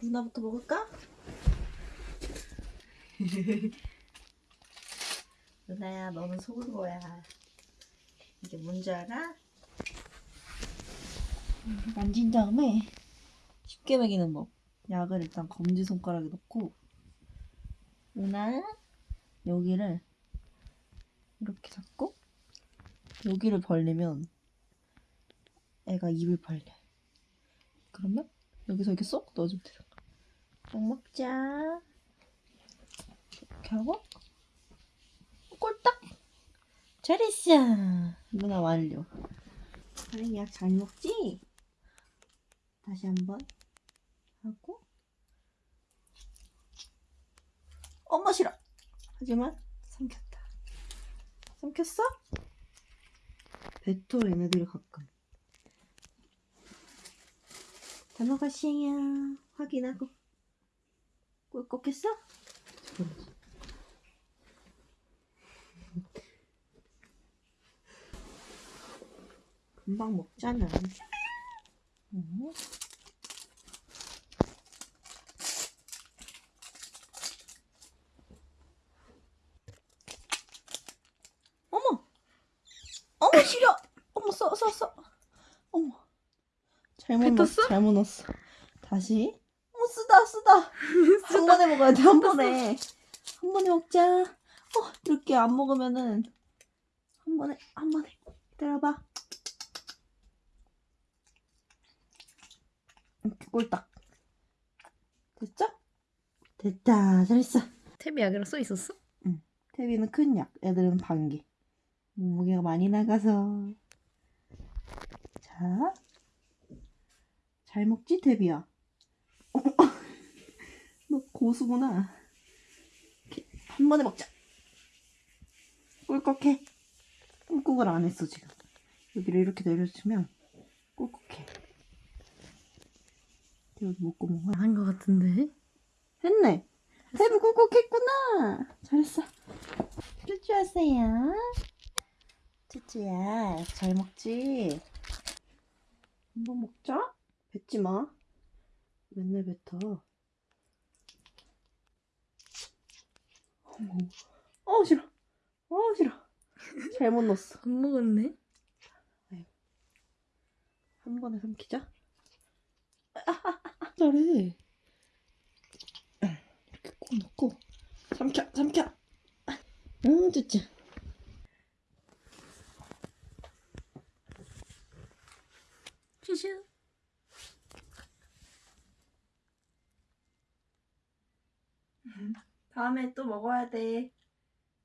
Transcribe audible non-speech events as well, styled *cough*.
이거부터 먹을까? *laughs* 누나야 너는 속은 거야 이게 뭔지 알아? 만진 다음에 쉽게 먹이는 법 약을 일단 검지손가락에 넣고 누나 여기를 이렇게 잡고 여기를 벌리면 애가 입을 벌려 그러면 여기서 이렇게 쏙 넣어주면 거야. 약 먹자. 이렇게 하고. 꼴딱 잘했어. 누나 완료. 사랑이 약잘 먹지? 다시 한번 하고. 엄마 싫어. 하지만 삼켰다. 삼켰어? 뱉어 얘네들이 가끔 다 먹었어요 확인하고 꿀꺽 했어? 잠깐만. 금방 먹잖아 어? 어머 어머 싫어 어머 써 써써 어머 잘못 넣었어? 잘못 넣었어. 다시. 어 쓰다 쓰다. *laughs* 한 번에 먹어야 돼 한 번에. 한 번에 먹자. 어 이렇게 안 먹으면은 한 번에 한 번에. 기다려봐. 이렇게 꼴딱. 됐죠? 됐다. 잘했어. 탭이 약이랑 써 있었어? 태비는 큰 약, 애들은 반개. 몸무게가 많이 나가서. 자. 잘 먹지, 태비야? *laughs* 너 고수구나. 이렇게 한 번에 먹자. 꿀꺽해. 꿀꺽을 안 했어, 지금. 여기를 이렇게 내려주면 꿀꺽해. 여기 먹고 먹어. 한거 같은데? 했네. 태비 꿀꺽했구나. 잘했어. 쭈쭈 하세요. 쭈쭈야, 잘 먹지? 한번 먹자. 뱉지 마. 맨날 뱉어. 어머, 어 싫어. 어 싫어. 잘못 넣었어. 안 먹었네? 한 번에 삼키자. 아, *laughs* 잘해. 이렇게 꼭 넣고 삼켜, 삼켜. 응, 쭈쭈. 슈슈. 다음에 또 먹어야 돼.